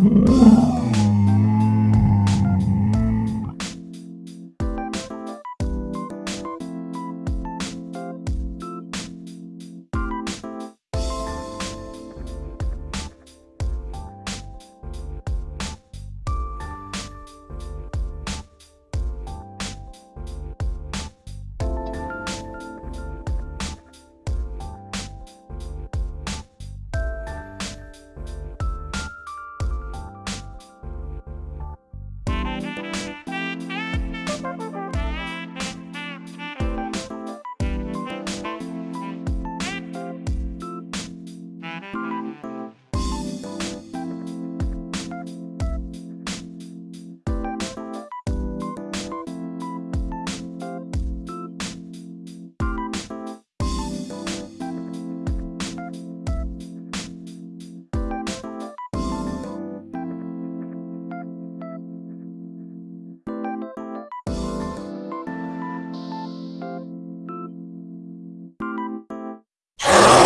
うん。